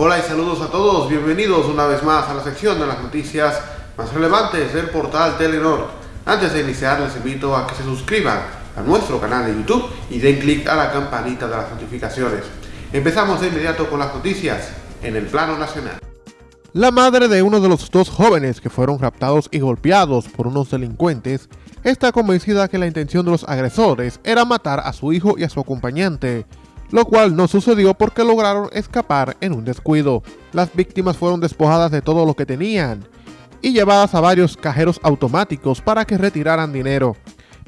Hola y saludos a todos, bienvenidos una vez más a la sección de las noticias más relevantes del portal Telenor. Antes de iniciar les invito a que se suscriban a nuestro canal de YouTube y den clic a la campanita de las notificaciones. Empezamos de inmediato con las noticias en el plano nacional. La madre de uno de los dos jóvenes que fueron raptados y golpeados por unos delincuentes está convencida que la intención de los agresores era matar a su hijo y a su acompañante, lo cual no sucedió porque lograron escapar en un descuido. Las víctimas fueron despojadas de todo lo que tenían y llevadas a varios cajeros automáticos para que retiraran dinero,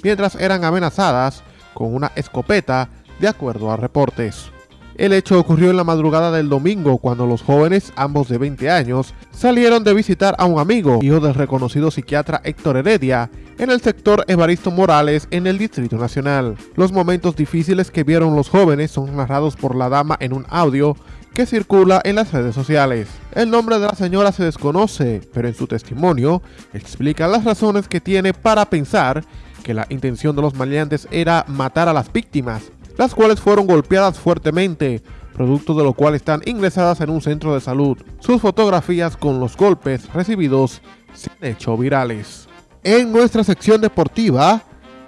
mientras eran amenazadas con una escopeta de acuerdo a reportes. El hecho ocurrió en la madrugada del domingo cuando los jóvenes, ambos de 20 años, salieron de visitar a un amigo, hijo del reconocido psiquiatra Héctor Heredia, en el sector Evaristo Morales en el Distrito Nacional. Los momentos difíciles que vieron los jóvenes son narrados por la dama en un audio que circula en las redes sociales. El nombre de la señora se desconoce, pero en su testimonio explica las razones que tiene para pensar que la intención de los maleantes era matar a las víctimas las cuales fueron golpeadas fuertemente, producto de lo cual están ingresadas en un centro de salud. Sus fotografías con los golpes recibidos se han hecho virales. En nuestra sección deportiva,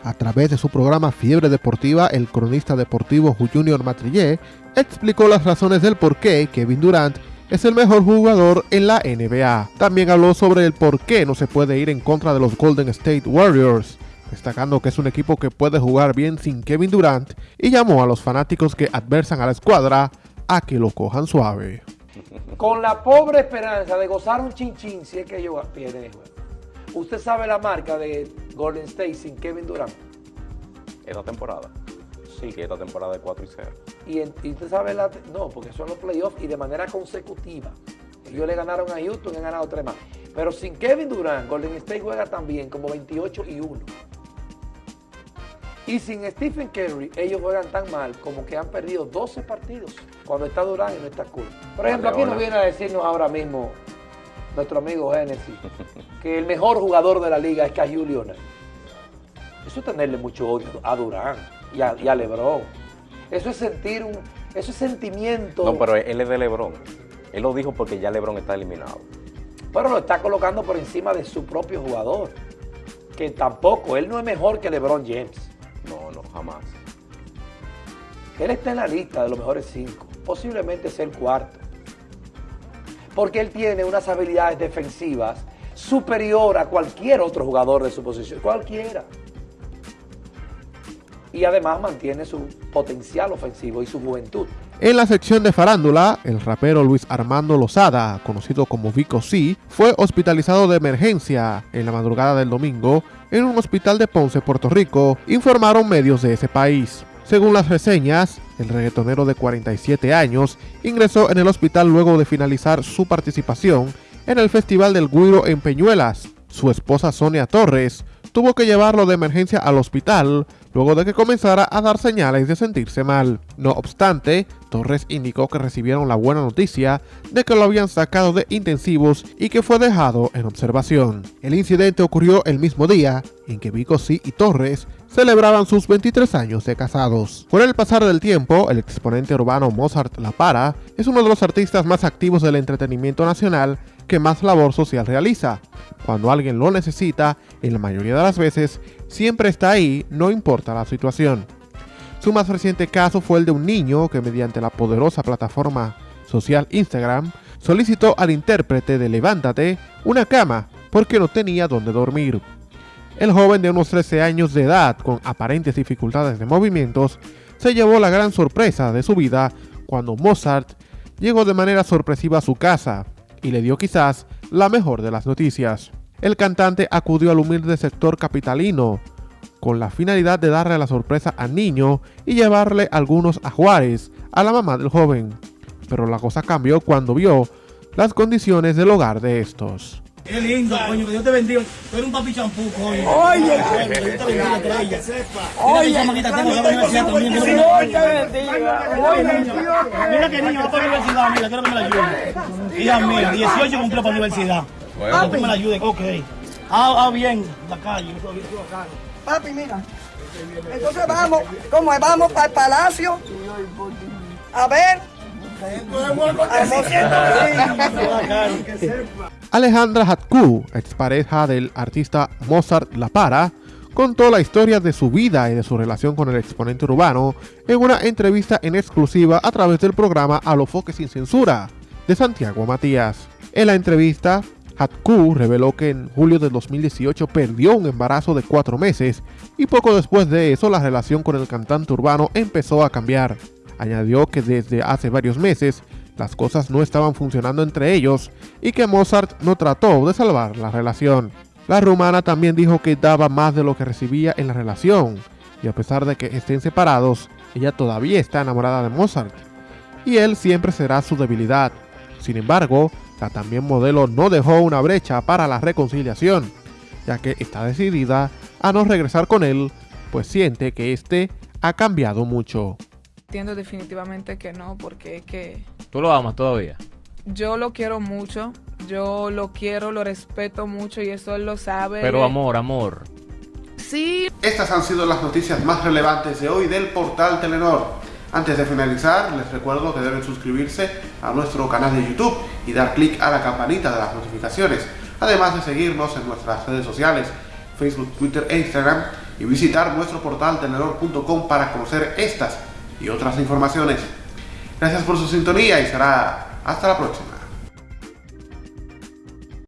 a través de su programa Fiebre Deportiva, el cronista deportivo Junior Matrillé explicó las razones del por qué Kevin Durant es el mejor jugador en la NBA. También habló sobre el por qué no se puede ir en contra de los Golden State Warriors destacando que es un equipo que puede jugar bien sin Kevin Durant y llamó a los fanáticos que adversan a la escuadra a que lo cojan suave. Con la pobre esperanza de gozar un chinchín si es que ellos pierden ¿Usted sabe la marca de Golden State sin Kevin Durant? Esta temporada. Sí, que esta temporada de 4 y 0. Y, usted sabe la... No, porque son los playoffs y de manera consecutiva. Ellos le ganaron a Houston y han ganado tres más. Pero sin Kevin Durant, Golden State juega también como 28 y 1. Y sin Stephen Curry, ellos juegan tan mal como que han perdido 12 partidos cuando está Durán y no está Curry. Por ejemplo, aquí nos viene a decirnos ahora mismo nuestro amigo Genesis que el mejor jugador de la liga es Cahill Leonard. Eso es tenerle mucho odio a Durán y a, Lebron. Eso es sentir un, eso es sentimiento. No, pero él es de Lebron. Él lo dijo porque ya Lebron está eliminado. Pero lo está colocando por encima de su propio jugador. Que tampoco, él no es mejor que LeBron James. No, no, jamás. Él está en la lista de los mejores cinco. Posiblemente sea el cuarto. Porque él tiene unas habilidades defensivas superior a cualquier otro jugador de su posición. Cualquiera. Y además mantiene su potencial ofensivo y su juventud. En la sección de farándula, el rapero Luis Armando Lozada, conocido como Vico C, fue hospitalizado de emergencia en la madrugada del domingo en un hospital de Ponce, Puerto Rico, informaron medios de ese país. Según las reseñas, el reggaetonero de 47 años ingresó en el hospital luego de finalizar su participación en el Festival del Guiro en Peñuelas. Su esposa Sonia Torres tuvo que llevarlo de emergencia al hospital luego de que comenzara a dar señales de sentirse mal. No obstante, Torres indicó que recibieron la buena noticia de que lo habían sacado de intensivos y que fue dejado en observación. El incidente ocurrió el mismo día en que Vicosí y Torres celebraban sus 23 años de casados. Con el pasar del tiempo, el exponente urbano Mozart La Para es uno de los artistas más activos del entretenimiento nacional que más labor social realiza. Cuando alguien lo necesita, en la mayoría de las veces, siempre está ahí, no importa la situación. Su más reciente caso fue el de un niño que mediante la poderosa plataforma social Instagram solicitó al intérprete de Levántate una cama porque no tenía dónde dormir. El joven de unos 13 años de edad con aparentes dificultades de movimientos se llevó la gran sorpresa de su vida cuando Mozart llegó de manera sorpresiva a su casa y le dio quizás la mejor de las noticias. El cantante acudió al humilde sector capitalino con la finalidad de darle la sorpresa al niño y llevarle algunos ajuares a la mamá del joven. Pero la cosa cambió cuando vio las condiciones del hogar de estos. Qué lindo, coño, que Dios te bendiga. Tú eres un papi champú, coño. Oye, que Dios te bendiga, estrella. Oye, chamaquita, tengo la universidad también. Dios te bendiga. Mira que niño va para la universidad, mira, quiero que me la ayude. Hija mía, 18 cumplió para la universidad. Quiero que me la ayude, ok. Ah, ah, bien, la calle, Papi, mira. Entonces vamos, ¿cómo es? Vamos para el palacio. A ver Alejandra Hatku, expareja del artista Mozart La Para, contó la historia de su vida y de su relación con el exponente urbano en una entrevista en exclusiva a través del programa A lo Foque sin Censura de Santiago Matías. En la entrevista, Hatku reveló que en julio de 2018 perdió un embarazo de cuatro meses y poco después de eso la relación con el cantante urbano empezó a cambiar. Añadió que desde hace varios meses las cosas no estaban funcionando entre ellos y que Mozart no trató de salvar la relación. La rumana también dijo que daba más de lo que recibía en la relación y a pesar de que estén separados, ella todavía está enamorada de Mozart y él siempre será su debilidad. Sin embargo, la también modelo no dejó una brecha para la reconciliación, ya que está decidida a no regresar con él, pues siente que este ha cambiado mucho. Entiendo definitivamente que no, porque es que... ¿Tú lo amas todavía? Yo lo quiero mucho, yo lo quiero, lo respeto mucho y eso él lo sabe. Pero amor, amor. Sí. Estas han sido las noticias más relevantes de hoy del portal Telenor. Antes de finalizar, les recuerdo que deben suscribirse a nuestro canal de YouTube y dar clic a la campanita de las notificaciones, además de seguirnos en nuestras redes sociales, Facebook, Twitter e Instagram, y visitar nuestro portal telenor.com para conocer estas y otras informaciones. Gracias por su sintonía y será hasta la próxima.